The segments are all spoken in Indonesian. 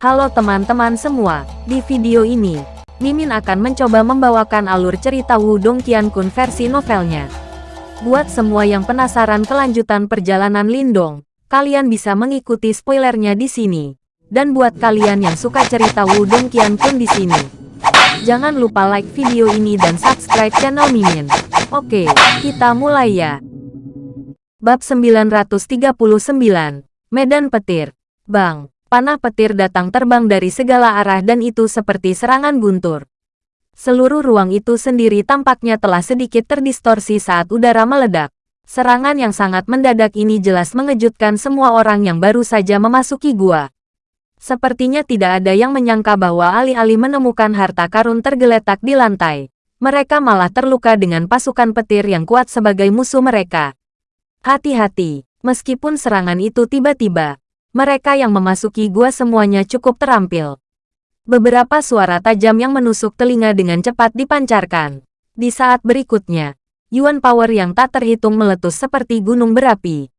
Halo teman-teman semua, di video ini, Mimin akan mencoba membawakan alur cerita Wudong Qiankun versi novelnya. Buat semua yang penasaran kelanjutan perjalanan Lindong, kalian bisa mengikuti spoilernya di sini. Dan buat kalian yang suka cerita Wudong Qiankun di sini, jangan lupa like video ini dan subscribe channel Mimin. Oke, kita mulai ya. Bab 939, Medan Petir. Bang, Panah petir datang terbang dari segala arah dan itu seperti serangan guntur. Seluruh ruang itu sendiri tampaknya telah sedikit terdistorsi saat udara meledak. Serangan yang sangat mendadak ini jelas mengejutkan semua orang yang baru saja memasuki gua. Sepertinya tidak ada yang menyangka bahwa alih-alih menemukan harta karun tergeletak di lantai, mereka malah terluka dengan pasukan petir yang kuat sebagai musuh mereka. Hati-hati, meskipun serangan itu tiba-tiba, mereka yang memasuki gua semuanya cukup terampil. Beberapa suara tajam yang menusuk telinga dengan cepat dipancarkan. Di saat berikutnya, Yuan Power yang tak terhitung meletus seperti gunung berapi.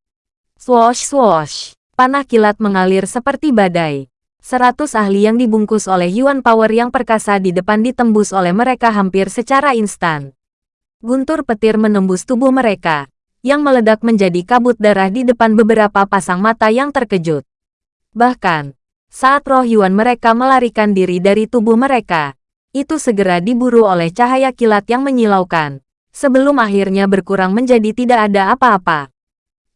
Swoosh swoosh, panah kilat mengalir seperti badai. Seratus ahli yang dibungkus oleh Yuan Power yang perkasa di depan ditembus oleh mereka hampir secara instan. Guntur petir menembus tubuh mereka, yang meledak menjadi kabut darah di depan beberapa pasang mata yang terkejut. Bahkan, saat roh Yuan mereka melarikan diri dari tubuh mereka, itu segera diburu oleh cahaya kilat yang menyilaukan, sebelum akhirnya berkurang menjadi tidak ada apa-apa.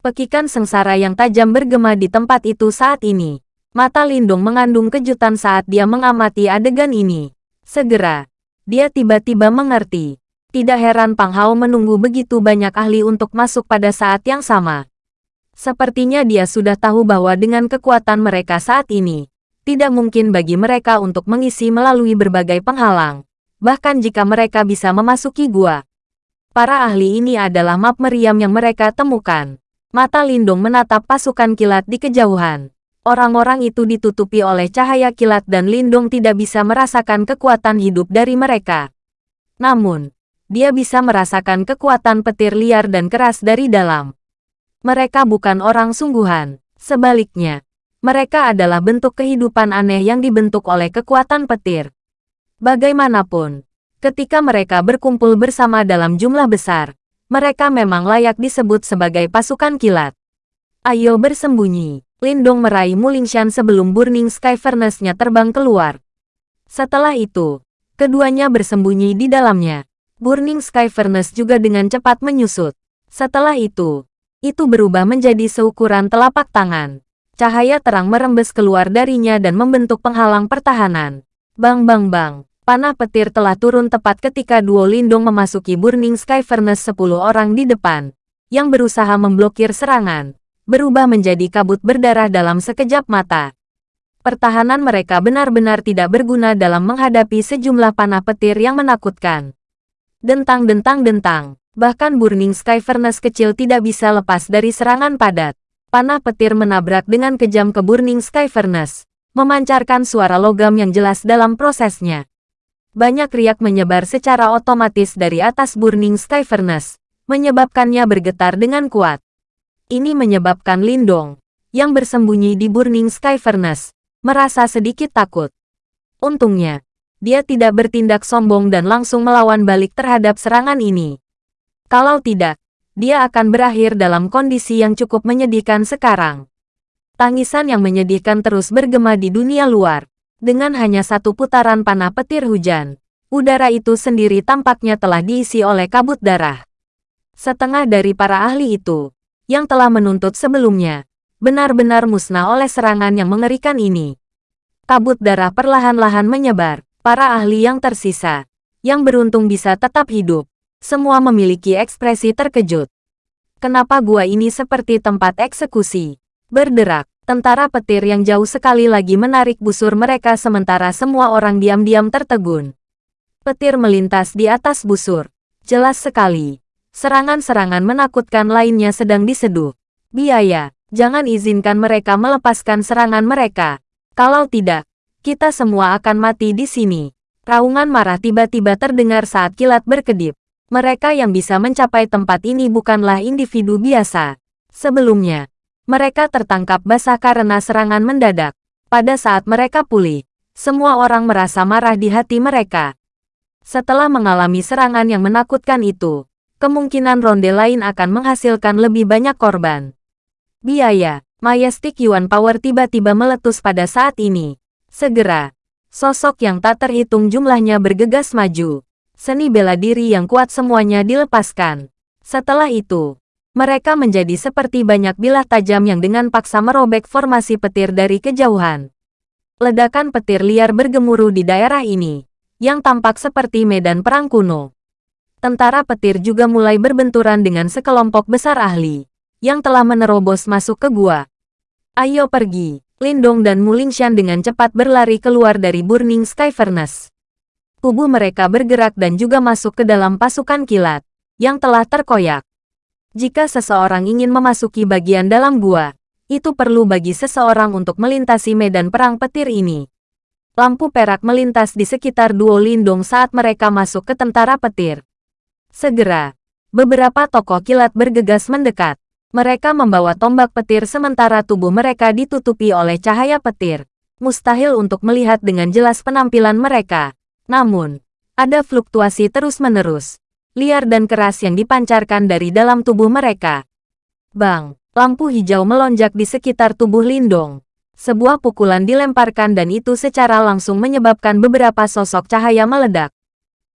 Pekikan sengsara yang tajam bergema di tempat itu saat ini. Mata Lindung mengandung kejutan saat dia mengamati adegan ini. Segera, dia tiba-tiba mengerti tidak heran Pang Hao menunggu begitu banyak ahli untuk masuk pada saat yang sama. Sepertinya dia sudah tahu bahwa dengan kekuatan mereka saat ini, tidak mungkin bagi mereka untuk mengisi melalui berbagai penghalang, bahkan jika mereka bisa memasuki gua. Para ahli ini adalah map meriam yang mereka temukan. Mata Lindung menatap pasukan kilat di kejauhan. Orang-orang itu ditutupi oleh cahaya kilat dan Lindung tidak bisa merasakan kekuatan hidup dari mereka. Namun, dia bisa merasakan kekuatan petir liar dan keras dari dalam. Mereka bukan orang sungguhan. Sebaliknya, mereka adalah bentuk kehidupan aneh yang dibentuk oleh kekuatan petir. Bagaimanapun, ketika mereka berkumpul bersama dalam jumlah besar, mereka memang layak disebut sebagai pasukan kilat. Ayo bersembunyi. Lindong meraih Mulingshan sebelum Burning Sky Furnace-nya terbang keluar. Setelah itu, keduanya bersembunyi di dalamnya. Burning Sky Furnace juga dengan cepat menyusut. Setelah itu, itu berubah menjadi seukuran telapak tangan. Cahaya terang merembes keluar darinya dan membentuk penghalang pertahanan. Bang bang bang, panah petir telah turun tepat ketika duo lindung memasuki Burning Sky Furnace 10 orang di depan, yang berusaha memblokir serangan, berubah menjadi kabut berdarah dalam sekejap mata. Pertahanan mereka benar-benar tidak berguna dalam menghadapi sejumlah panah petir yang menakutkan. Dentang-dentang-dentang. Bahkan Burning Sky Furnace kecil tidak bisa lepas dari serangan padat. Panah petir menabrak dengan kejam ke Burning Sky Furnace, memancarkan suara logam yang jelas dalam prosesnya. Banyak riak menyebar secara otomatis dari atas Burning Sky Furnace, menyebabkannya bergetar dengan kuat. Ini menyebabkan Lindong, yang bersembunyi di Burning Sky Furnace, merasa sedikit takut. Untungnya, dia tidak bertindak sombong dan langsung melawan balik terhadap serangan ini. Kalau tidak, dia akan berakhir dalam kondisi yang cukup menyedihkan sekarang. Tangisan yang menyedihkan terus bergema di dunia luar. Dengan hanya satu putaran panah petir hujan, udara itu sendiri tampaknya telah diisi oleh kabut darah. Setengah dari para ahli itu, yang telah menuntut sebelumnya, benar-benar musnah oleh serangan yang mengerikan ini. Kabut darah perlahan-lahan menyebar, para ahli yang tersisa, yang beruntung bisa tetap hidup, semua memiliki ekspresi terkejut. Kenapa gua ini seperti tempat eksekusi? Berderak, tentara petir yang jauh sekali lagi menarik busur mereka sementara semua orang diam-diam tertegun. Petir melintas di atas busur. Jelas sekali. Serangan-serangan menakutkan lainnya sedang diseduh. Biaya, jangan izinkan mereka melepaskan serangan mereka. Kalau tidak, kita semua akan mati di sini. Raungan marah tiba-tiba terdengar saat kilat berkedip. Mereka yang bisa mencapai tempat ini bukanlah individu biasa. Sebelumnya, mereka tertangkap basah karena serangan mendadak. Pada saat mereka pulih, semua orang merasa marah di hati mereka. Setelah mengalami serangan yang menakutkan itu, kemungkinan ronde lain akan menghasilkan lebih banyak korban. Biaya, Majestic Yuan Power tiba-tiba meletus pada saat ini. Segera, sosok yang tak terhitung jumlahnya bergegas maju. Seni bela diri yang kuat semuanya dilepaskan. Setelah itu, mereka menjadi seperti banyak bilah tajam yang dengan paksa merobek formasi petir dari kejauhan. Ledakan petir liar bergemuruh di daerah ini, yang tampak seperti medan perang kuno. Tentara petir juga mulai berbenturan dengan sekelompok besar ahli, yang telah menerobos masuk ke gua. Ayo pergi, Lindong dan Mulingshan dengan cepat berlari keluar dari Burning Sky Furnace. Tubuh mereka bergerak dan juga masuk ke dalam pasukan kilat, yang telah terkoyak. Jika seseorang ingin memasuki bagian dalam gua, itu perlu bagi seseorang untuk melintasi medan perang petir ini. Lampu perak melintas di sekitar duo Lindung saat mereka masuk ke tentara petir. Segera, beberapa tokoh kilat bergegas mendekat. Mereka membawa tombak petir sementara tubuh mereka ditutupi oleh cahaya petir. Mustahil untuk melihat dengan jelas penampilan mereka. Namun, ada fluktuasi terus-menerus, liar dan keras yang dipancarkan dari dalam tubuh mereka. Bang, lampu hijau melonjak di sekitar tubuh Lindong. Sebuah pukulan dilemparkan dan itu secara langsung menyebabkan beberapa sosok cahaya meledak.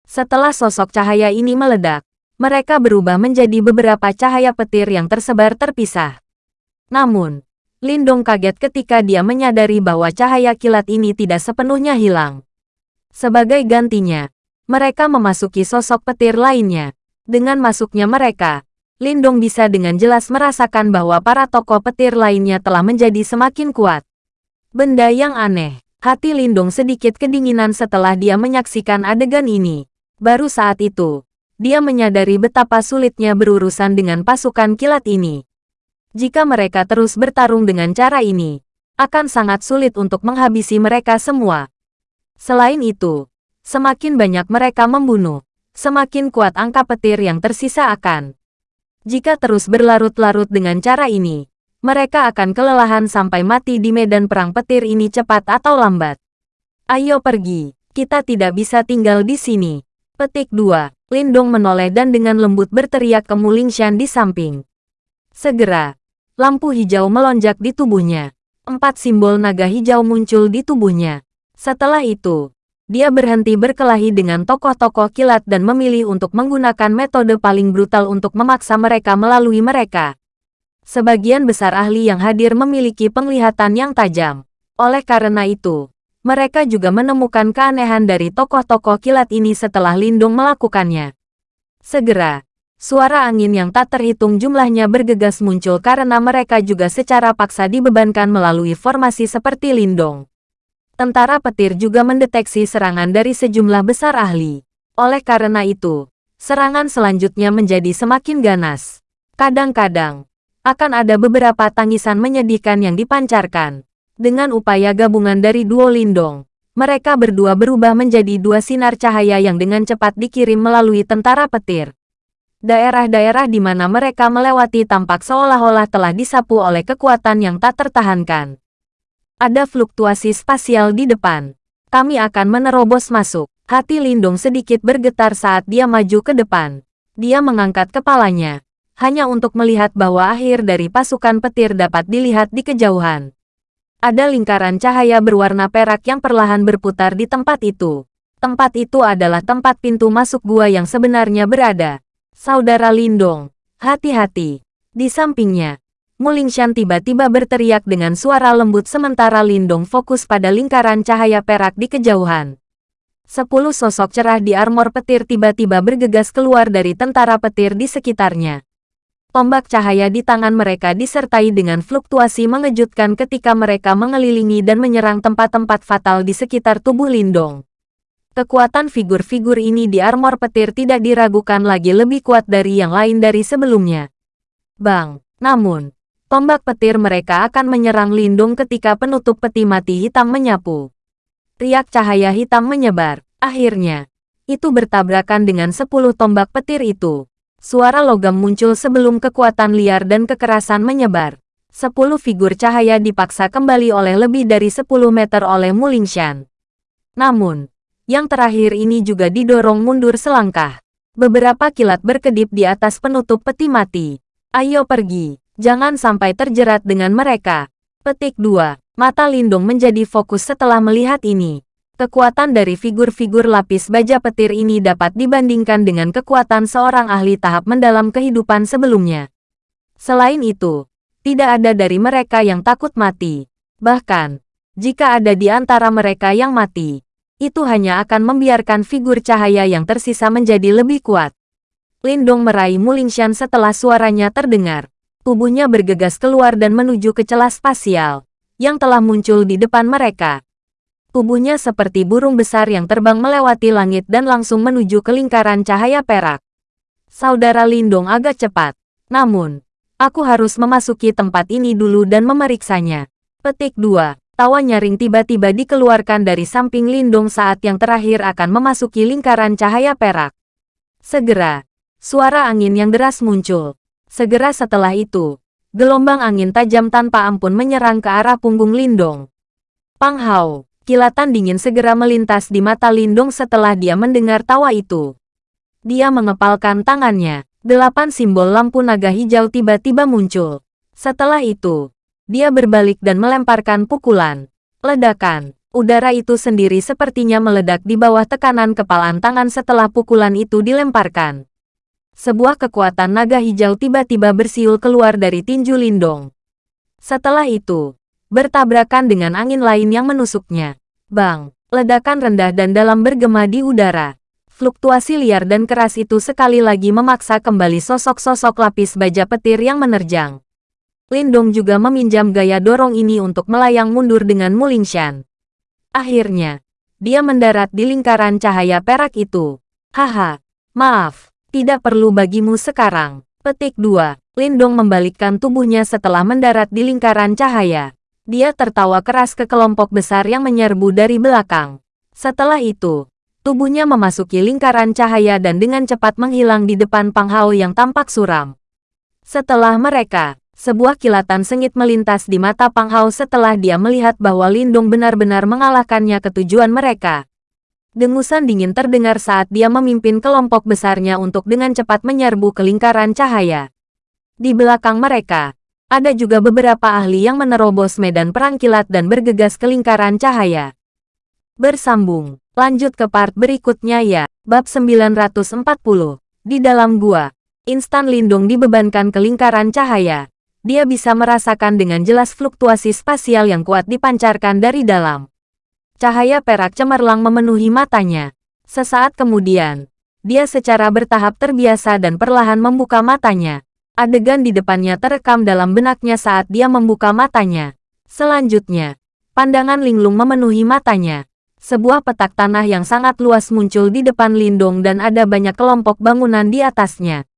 Setelah sosok cahaya ini meledak, mereka berubah menjadi beberapa cahaya petir yang tersebar terpisah. Namun, Lindong kaget ketika dia menyadari bahwa cahaya kilat ini tidak sepenuhnya hilang. Sebagai gantinya, mereka memasuki sosok petir lainnya. Dengan masuknya mereka, Lindong bisa dengan jelas merasakan bahwa para tokoh petir lainnya telah menjadi semakin kuat. Benda yang aneh. Hati Lindung sedikit kedinginan setelah dia menyaksikan adegan ini. Baru saat itu, dia menyadari betapa sulitnya berurusan dengan pasukan kilat ini. Jika mereka terus bertarung dengan cara ini, akan sangat sulit untuk menghabisi mereka semua. Selain itu, semakin banyak mereka membunuh, semakin kuat angka petir yang tersisa akan. Jika terus berlarut-larut dengan cara ini, mereka akan kelelahan sampai mati di medan perang petir ini cepat atau lambat. Ayo pergi, kita tidak bisa tinggal di sini. Petik 2. Lindong menoleh dan dengan lembut berteriak ke Mulingshan di samping. Segera, lampu hijau melonjak di tubuhnya. Empat simbol naga hijau muncul di tubuhnya. Setelah itu, dia berhenti berkelahi dengan tokoh-tokoh kilat dan memilih untuk menggunakan metode paling brutal untuk memaksa mereka melalui mereka. Sebagian besar ahli yang hadir memiliki penglihatan yang tajam. Oleh karena itu, mereka juga menemukan keanehan dari tokoh-tokoh kilat ini setelah Lindung melakukannya. Segera, suara angin yang tak terhitung jumlahnya bergegas muncul karena mereka juga secara paksa dibebankan melalui formasi seperti Lindung. Tentara petir juga mendeteksi serangan dari sejumlah besar ahli. Oleh karena itu, serangan selanjutnya menjadi semakin ganas. Kadang-kadang, akan ada beberapa tangisan menyedihkan yang dipancarkan. Dengan upaya gabungan dari duo Lindong, mereka berdua berubah menjadi dua sinar cahaya yang dengan cepat dikirim melalui tentara petir. Daerah-daerah di mana mereka melewati tampak seolah-olah telah disapu oleh kekuatan yang tak tertahankan. Ada fluktuasi spasial di depan. Kami akan menerobos masuk. Hati Lindong sedikit bergetar saat dia maju ke depan. Dia mengangkat kepalanya, hanya untuk melihat bahwa akhir dari pasukan petir dapat dilihat di kejauhan. Ada lingkaran cahaya berwarna perak yang perlahan berputar di tempat itu. Tempat itu adalah tempat pintu masuk gua yang sebenarnya berada. Saudara Lindong, hati-hati. Di sampingnya, Mulingshan tiba-tiba berteriak dengan suara lembut sementara Lindong fokus pada lingkaran cahaya perak di kejauhan. Sepuluh sosok cerah di armor petir tiba-tiba bergegas keluar dari tentara petir di sekitarnya. Tombak cahaya di tangan mereka disertai dengan fluktuasi mengejutkan ketika mereka mengelilingi dan menyerang tempat-tempat fatal di sekitar tubuh Lindong. Kekuatan figur-figur ini di armor petir tidak diragukan lagi lebih kuat dari yang lain dari sebelumnya. Bang, namun, tombak petir mereka akan menyerang Lindung ketika penutup peti mati hitam menyapu. Riak cahaya hitam menyebar. Akhirnya, itu bertabrakan dengan sepuluh tombak petir itu. Suara logam muncul sebelum kekuatan liar dan kekerasan menyebar. Sepuluh figur cahaya dipaksa kembali oleh lebih dari 10 meter oleh Mulingshan. Namun, yang terakhir ini juga didorong mundur selangkah. Beberapa kilat berkedip di atas penutup peti mati. Ayo pergi, jangan sampai terjerat dengan mereka. Petik 2. Mata Lindung menjadi fokus setelah melihat ini. Kekuatan dari figur-figur lapis baja petir ini dapat dibandingkan dengan kekuatan seorang ahli tahap mendalam kehidupan sebelumnya. Selain itu, tidak ada dari mereka yang takut mati. Bahkan, jika ada di antara mereka yang mati, itu hanya akan membiarkan figur cahaya yang tersisa menjadi lebih kuat. Lindong meraih Mulingshan setelah suaranya terdengar. Tubuhnya bergegas keluar dan menuju ke celah spasial, yang telah muncul di depan mereka. Tubuhnya seperti burung besar yang terbang melewati langit dan langsung menuju ke lingkaran cahaya perak. Saudara Lindong agak cepat, namun, Aku harus memasuki tempat ini dulu dan memeriksanya. Petik 2. Tawa nyaring tiba-tiba dikeluarkan dari samping Lindung saat yang terakhir akan memasuki lingkaran cahaya perak. Segera, suara angin yang deras muncul. Segera setelah itu, gelombang angin tajam tanpa ampun menyerang ke arah punggung Lindong. Pang Hao, kilatan dingin segera melintas di mata Lindong setelah dia mendengar tawa itu. Dia mengepalkan tangannya. Delapan simbol lampu naga hijau tiba-tiba muncul. Setelah itu, dia berbalik dan melemparkan pukulan. Ledakan. Udara itu sendiri sepertinya meledak di bawah tekanan kepalan tangan setelah pukulan itu dilemparkan. Sebuah kekuatan naga hijau tiba-tiba bersiul keluar dari tinju Lindong. Setelah itu, bertabrakan dengan angin lain yang menusuknya. Bang, ledakan rendah dan dalam bergema di udara. Fluktuasi liar dan keras itu sekali lagi memaksa kembali sosok-sosok lapis baja petir yang menerjang. Lindong juga meminjam gaya dorong ini untuk melayang mundur dengan Mulingshan. Akhirnya, dia mendarat di lingkaran cahaya perak itu. Haha, maaf, tidak perlu bagimu sekarang. Petik 2. Lindong membalikkan tubuhnya setelah mendarat di lingkaran cahaya. Dia tertawa keras ke kelompok besar yang menyerbu dari belakang. Setelah itu, Tubuhnya memasuki lingkaran cahaya dan dengan cepat menghilang di depan Pang Hao yang tampak suram. Setelah mereka, sebuah kilatan sengit melintas di mata Pang Hao setelah dia melihat bahwa Lindung benar-benar mengalahkannya ke tujuan mereka. Dengusan dingin terdengar saat dia memimpin kelompok besarnya untuk dengan cepat menyerbu ke lingkaran cahaya. Di belakang mereka, ada juga beberapa ahli yang menerobos medan perang kilat dan bergegas ke lingkaran cahaya. Bersambung Lanjut ke part berikutnya ya. Bab 940. Di dalam gua, instan lindung dibebankan ke lingkaran cahaya. Dia bisa merasakan dengan jelas fluktuasi spasial yang kuat dipancarkan dari dalam. Cahaya perak cemerlang memenuhi matanya. Sesaat kemudian, dia secara bertahap terbiasa dan perlahan membuka matanya. Adegan di depannya terekam dalam benaknya saat dia membuka matanya. Selanjutnya, pandangan linglung memenuhi matanya. Sebuah petak tanah yang sangat luas muncul di depan Lindung dan ada banyak kelompok bangunan di atasnya.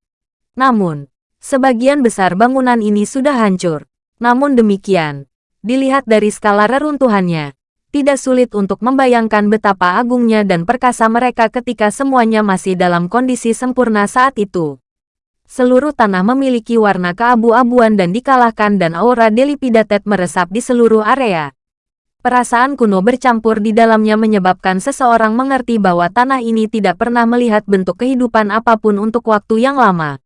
Namun, sebagian besar bangunan ini sudah hancur. Namun demikian, dilihat dari skala reruntuhannya, tidak sulit untuk membayangkan betapa agungnya dan perkasa mereka ketika semuanya masih dalam kondisi sempurna saat itu. Seluruh tanah memiliki warna keabu-abuan dan dikalahkan dan aura Delipidatet meresap di seluruh area. Perasaan kuno bercampur di dalamnya menyebabkan seseorang mengerti bahwa tanah ini tidak pernah melihat bentuk kehidupan apa pun untuk waktu yang lama.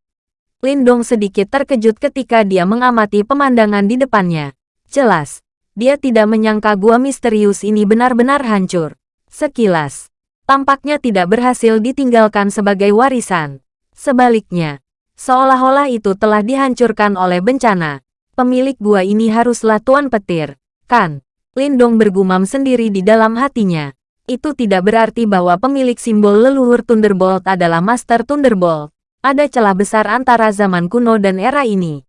Lindong sedikit terkejut ketika dia mengamati pemandangan di depannya. Jelas, dia tidak menyangka gua misterius ini benar-benar hancur. Sekilas, tampaknya tidak berhasil ditinggalkan sebagai warisan. Sebaliknya, seolah-olah itu telah dihancurkan oleh bencana. Pemilik gua ini haruslah Tuan Petir, kan? Lindong bergumam sendiri di dalam hatinya. Itu tidak berarti bahwa pemilik simbol leluhur Thunderbolt adalah Master Thunderbolt. Ada celah besar antara zaman kuno dan era ini.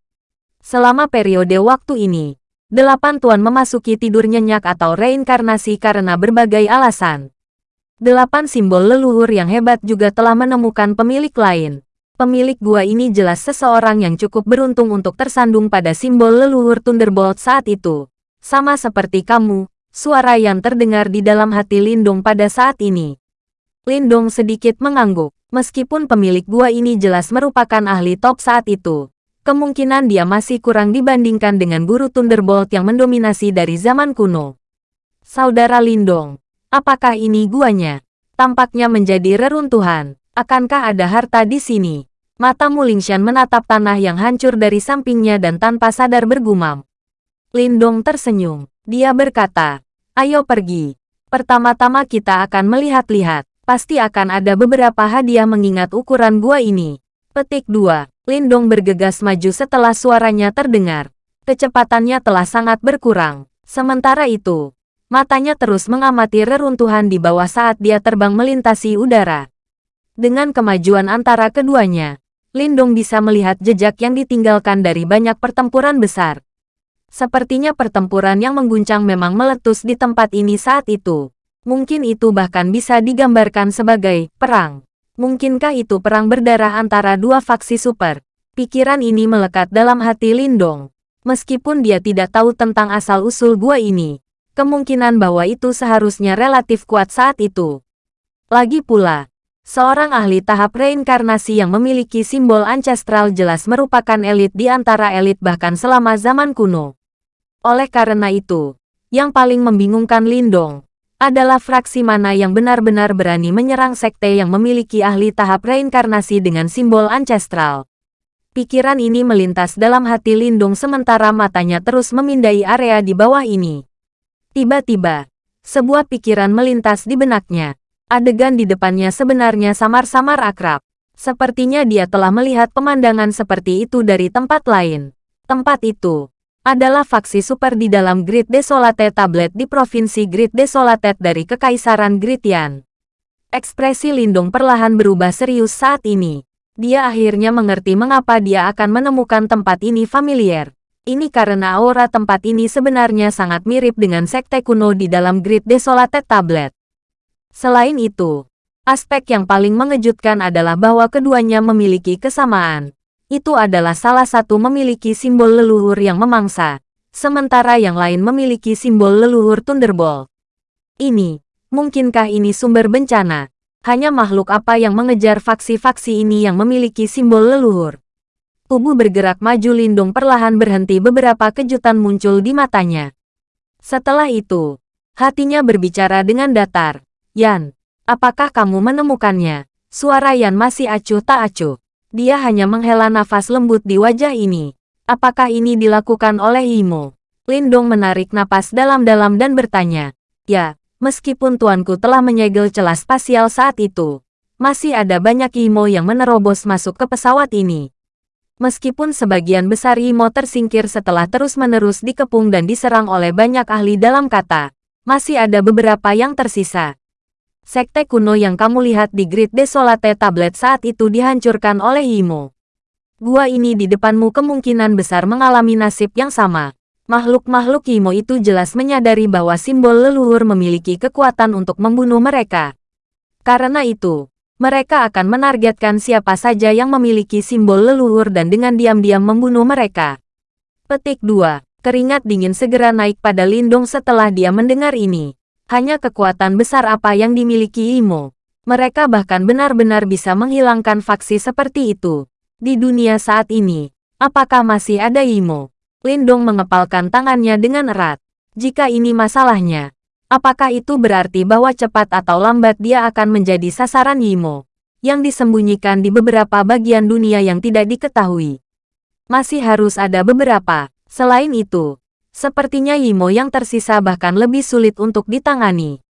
Selama periode waktu ini, delapan tuan memasuki tidur nyenyak atau reinkarnasi karena berbagai alasan. Delapan simbol leluhur yang hebat juga telah menemukan pemilik lain. Pemilik gua ini jelas seseorang yang cukup beruntung untuk tersandung pada simbol leluhur Thunderbolt saat itu. Sama seperti kamu, suara yang terdengar di dalam hati Lindung pada saat ini. Lindung sedikit mengangguk, meskipun pemilik gua ini jelas merupakan ahli top saat itu. Kemungkinan dia masih kurang dibandingkan dengan guru Thunderbolt yang mendominasi dari zaman kuno. Saudara Lindong, apakah ini guanya? Tampaknya menjadi reruntuhan. Akankah ada harta di sini? Mata Mulingshan menatap tanah yang hancur dari sampingnya dan tanpa sadar bergumam. Lindong tersenyum. Dia berkata, Ayo pergi. Pertama-tama kita akan melihat-lihat. Pasti akan ada beberapa hadiah mengingat ukuran gua ini. Petik 2. Lindong bergegas maju setelah suaranya terdengar. Kecepatannya telah sangat berkurang. Sementara itu, Matanya terus mengamati reruntuhan di bawah saat dia terbang melintasi udara. Dengan kemajuan antara keduanya, Lindong bisa melihat jejak yang ditinggalkan dari banyak pertempuran besar. Sepertinya pertempuran yang mengguncang memang meletus di tempat ini saat itu. Mungkin itu bahkan bisa digambarkan sebagai perang. Mungkinkah itu perang berdarah antara dua faksi super? Pikiran ini melekat dalam hati Lindong. Meskipun dia tidak tahu tentang asal-usul gua ini, kemungkinan bahwa itu seharusnya relatif kuat saat itu. Lagi pula, seorang ahli tahap reinkarnasi yang memiliki simbol ancestral jelas merupakan elit di antara elit bahkan selama zaman kuno. Oleh karena itu, yang paling membingungkan Lindong adalah fraksi mana yang benar-benar berani menyerang sekte yang memiliki ahli tahap reinkarnasi dengan simbol ancestral. Pikiran ini melintas dalam hati Lindung sementara matanya terus memindai area di bawah ini. Tiba-tiba, sebuah pikiran melintas di benaknya. Adegan di depannya sebenarnya samar-samar akrab. Sepertinya dia telah melihat pemandangan seperti itu dari tempat lain. Tempat itu adalah faksi super di dalam Grid Desolate Tablet di Provinsi Grid Desolate dari Kekaisaran Gritian. Ekspresi Lindung perlahan berubah serius saat ini. Dia akhirnya mengerti mengapa dia akan menemukan tempat ini familiar. Ini karena aura tempat ini sebenarnya sangat mirip dengan sekte kuno di dalam Grid Desolated Tablet. Selain itu, aspek yang paling mengejutkan adalah bahwa keduanya memiliki kesamaan. Itu adalah salah satu memiliki simbol leluhur yang memangsa, sementara yang lain memiliki simbol leluhur Thunderbolt. Ini, mungkinkah ini sumber bencana? Hanya makhluk apa yang mengejar faksi-faksi ini yang memiliki simbol leluhur? Tubuh bergerak maju Lindung perlahan berhenti beberapa kejutan muncul di matanya. Setelah itu, hatinya berbicara dengan datar. Yan, apakah kamu menemukannya? Suara Yan masih acuh tak acuh. Dia hanya menghela nafas lembut di wajah ini. Apakah ini dilakukan oleh Imo? Lindong menarik napas dalam-dalam dan bertanya. Ya, meskipun tuanku telah menyegel celah spasial saat itu, masih ada banyak Imo yang menerobos masuk ke pesawat ini. Meskipun sebagian besar Imo tersingkir setelah terus-menerus dikepung dan diserang oleh banyak ahli dalam kata, masih ada beberapa yang tersisa. Sekte kuno yang kamu lihat di Grid Desolate Tablet saat itu dihancurkan oleh Imo. Gua ini di depanmu kemungkinan besar mengalami nasib yang sama. Makhluk-makhluk Imo itu jelas menyadari bahwa simbol leluhur memiliki kekuatan untuk membunuh mereka. Karena itu, mereka akan menargetkan siapa saja yang memiliki simbol leluhur dan dengan diam-diam membunuh mereka. Petik 2. Keringat dingin segera naik pada Lindung setelah dia mendengar ini. Hanya kekuatan besar apa yang dimiliki Imo. Mereka bahkan benar-benar bisa menghilangkan faksi seperti itu. Di dunia saat ini, apakah masih ada Imo? Lindong mengepalkan tangannya dengan erat. Jika ini masalahnya, Apakah itu berarti bahwa cepat atau lambat dia akan menjadi sasaran Yimo, yang disembunyikan di beberapa bagian dunia yang tidak diketahui? Masih harus ada beberapa. Selain itu, sepertinya Yimo yang tersisa bahkan lebih sulit untuk ditangani.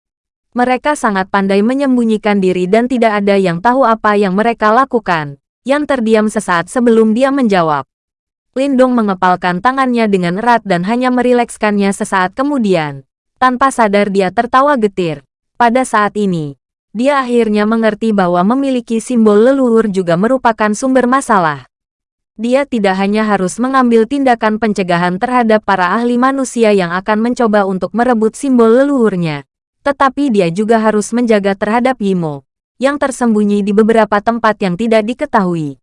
Mereka sangat pandai menyembunyikan diri dan tidak ada yang tahu apa yang mereka lakukan. Yang terdiam sesaat sebelum dia menjawab. Lindong mengepalkan tangannya dengan erat dan hanya merilekskannya sesaat kemudian. Tanpa sadar dia tertawa getir. Pada saat ini, dia akhirnya mengerti bahwa memiliki simbol leluhur juga merupakan sumber masalah. Dia tidak hanya harus mengambil tindakan pencegahan terhadap para ahli manusia yang akan mencoba untuk merebut simbol leluhurnya, tetapi dia juga harus menjaga terhadap Yimo, yang tersembunyi di beberapa tempat yang tidak diketahui.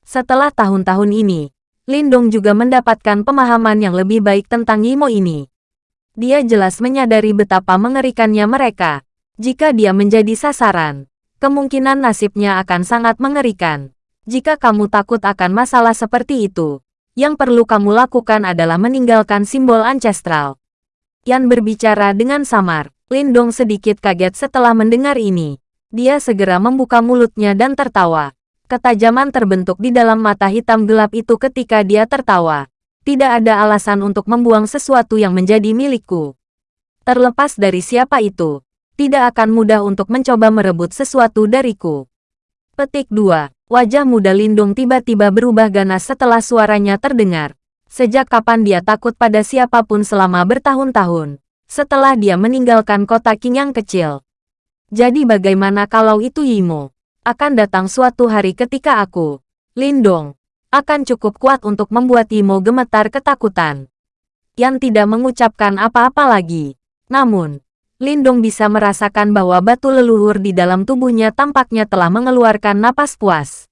Setelah tahun-tahun ini, Lindong juga mendapatkan pemahaman yang lebih baik tentang Yimo ini. Dia jelas menyadari betapa mengerikannya mereka. Jika dia menjadi sasaran, kemungkinan nasibnya akan sangat mengerikan. Jika kamu takut akan masalah seperti itu, yang perlu kamu lakukan adalah meninggalkan simbol ancestral. Yan berbicara dengan samar. Lindong sedikit kaget setelah mendengar ini. Dia segera membuka mulutnya dan tertawa. Ketajaman terbentuk di dalam mata hitam gelap itu ketika dia tertawa. Tidak ada alasan untuk membuang sesuatu yang menjadi milikku. Terlepas dari siapa itu, tidak akan mudah untuk mencoba merebut sesuatu dariku. Petik 2. Wajah muda Lindung tiba-tiba berubah ganas setelah suaranya terdengar. Sejak kapan dia takut pada siapa pun selama bertahun-tahun? Setelah dia meninggalkan kota King yang kecil. Jadi bagaimana kalau itu Yimo? Akan datang suatu hari ketika aku, Lindong, akan cukup kuat untuk membuat Yimo gemetar ketakutan. Yang tidak mengucapkan apa-apa lagi. Namun, Lindong bisa merasakan bahwa batu leluhur di dalam tubuhnya tampaknya telah mengeluarkan napas puas.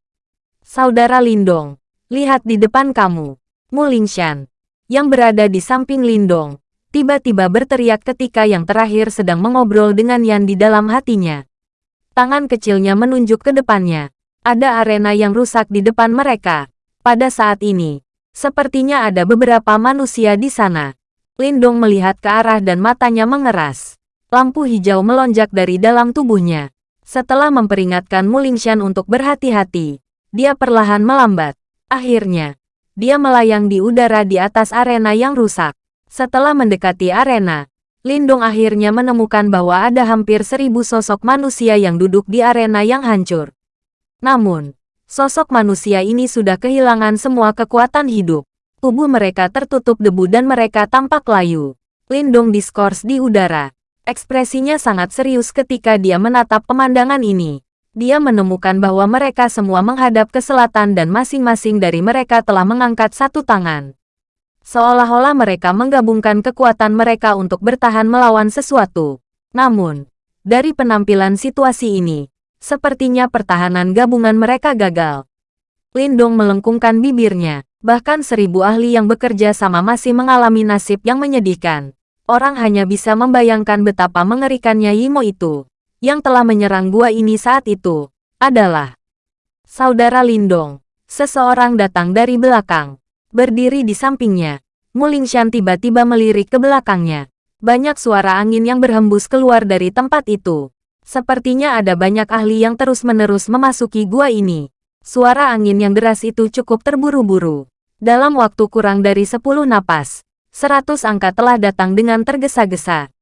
Saudara Lindong, lihat di depan kamu. Mu Lingshan, yang berada di samping Lindong, tiba-tiba berteriak ketika yang terakhir sedang mengobrol dengan Yan di dalam hatinya. Tangan kecilnya menunjuk ke depannya. Ada arena yang rusak di depan mereka. Pada saat ini, sepertinya ada beberapa manusia di sana. Lindong melihat ke arah dan matanya mengeras. Lampu hijau melonjak dari dalam tubuhnya. Setelah memperingatkan Mulingshan untuk berhati-hati, dia perlahan melambat. Akhirnya, dia melayang di udara di atas arena yang rusak. Setelah mendekati arena, Lindung akhirnya menemukan bahwa ada hampir seribu sosok manusia yang duduk di arena yang hancur. Namun, sosok manusia ini sudah kehilangan semua kekuatan hidup. Tubuh mereka tertutup debu dan mereka tampak layu. Lindung diskors di udara. Ekspresinya sangat serius ketika dia menatap pemandangan ini. Dia menemukan bahwa mereka semua menghadap ke selatan dan masing-masing dari mereka telah mengangkat satu tangan. Seolah-olah mereka menggabungkan kekuatan mereka untuk bertahan melawan sesuatu. Namun, dari penampilan situasi ini, sepertinya pertahanan gabungan mereka gagal. Lindong melengkungkan bibirnya. Bahkan seribu ahli yang bekerja sama masih mengalami nasib yang menyedihkan orang hanya bisa membayangkan betapa mengerikannya Yimo itu, yang telah menyerang gua ini saat itu, adalah Saudara Lindong. Seseorang datang dari belakang, berdiri di sampingnya. Mulingshan tiba-tiba melirik ke belakangnya. Banyak suara angin yang berhembus keluar dari tempat itu. Sepertinya ada banyak ahli yang terus-menerus memasuki gua ini. Suara angin yang deras itu cukup terburu-buru. Dalam waktu kurang dari 10 napas, Seratus angka telah datang dengan tergesa-gesa.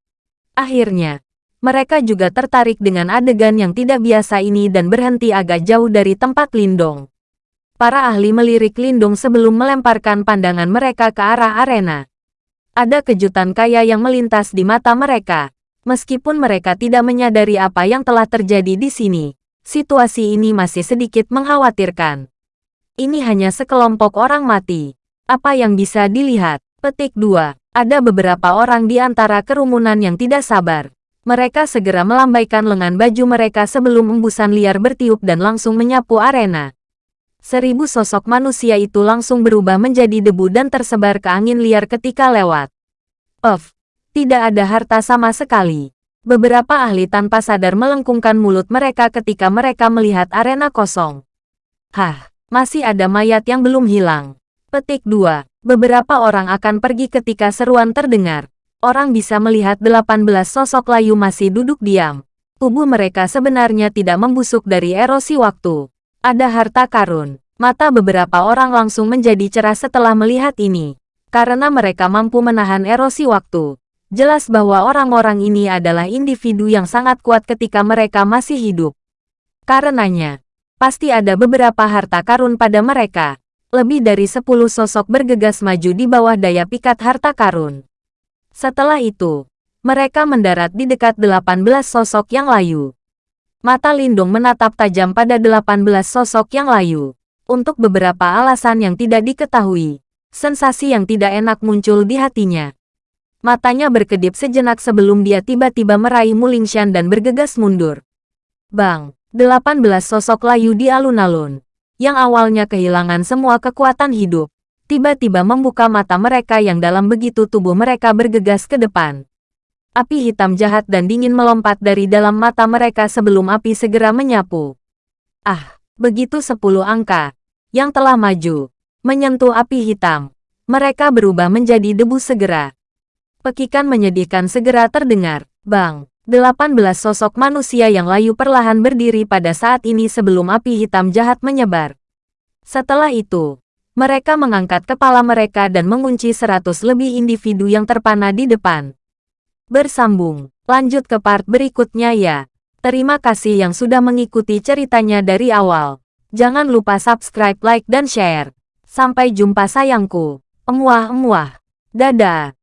Akhirnya, mereka juga tertarik dengan adegan yang tidak biasa ini dan berhenti agak jauh dari tempat Lindong. Para ahli melirik Lindong sebelum melemparkan pandangan mereka ke arah arena. Ada kejutan kaya yang melintas di mata mereka. Meskipun mereka tidak menyadari apa yang telah terjadi di sini, situasi ini masih sedikit mengkhawatirkan. Ini hanya sekelompok orang mati. Apa yang bisa dilihat? Petik 2. Ada beberapa orang di antara kerumunan yang tidak sabar. Mereka segera melambaikan lengan baju mereka sebelum embusan liar bertiup dan langsung menyapu arena. Seribu sosok manusia itu langsung berubah menjadi debu dan tersebar ke angin liar ketika lewat. Of, tidak ada harta sama sekali. Beberapa ahli tanpa sadar melengkungkan mulut mereka ketika mereka melihat arena kosong. Hah, masih ada mayat yang belum hilang. Petik 2. Beberapa orang akan pergi ketika seruan terdengar. Orang bisa melihat 18 sosok layu masih duduk diam. Tubuh mereka sebenarnya tidak membusuk dari erosi waktu. Ada harta karun. Mata beberapa orang langsung menjadi cerah setelah melihat ini. Karena mereka mampu menahan erosi waktu. Jelas bahwa orang-orang ini adalah individu yang sangat kuat ketika mereka masih hidup. Karenanya, pasti ada beberapa harta karun pada mereka lebih dari sepuluh sosok bergegas maju di bawah daya pikat harta karun. Setelah itu, mereka mendarat di dekat 18 sosok yang layu. Mata Lindung menatap tajam pada 18 sosok yang layu. Untuk beberapa alasan yang tidak diketahui, sensasi yang tidak enak muncul di hatinya. Matanya berkedip sejenak sebelum dia tiba-tiba meraih Mulingshan dan bergegas mundur. Bang, 18 sosok layu di alun-alun yang awalnya kehilangan semua kekuatan hidup, tiba-tiba membuka mata mereka yang dalam begitu tubuh mereka bergegas ke depan. Api hitam jahat dan dingin melompat dari dalam mata mereka sebelum api segera menyapu. Ah, Begitu sepuluh angka yang telah maju, menyentuh api hitam. Mereka berubah menjadi debu segera. Pekikan menyedihkan segera terdengar. Bang, 18 sosok manusia yang layu perlahan berdiri pada saat ini sebelum api hitam jahat menyebar. Setelah itu, mereka mengangkat kepala mereka dan mengunci seratus lebih individu yang terpana di depan. Bersambung, lanjut ke part berikutnya ya. Terima kasih yang sudah mengikuti ceritanya dari awal. Jangan lupa subscribe, like, dan share. Sampai jumpa sayangku. Emuah-emuah. Dadah.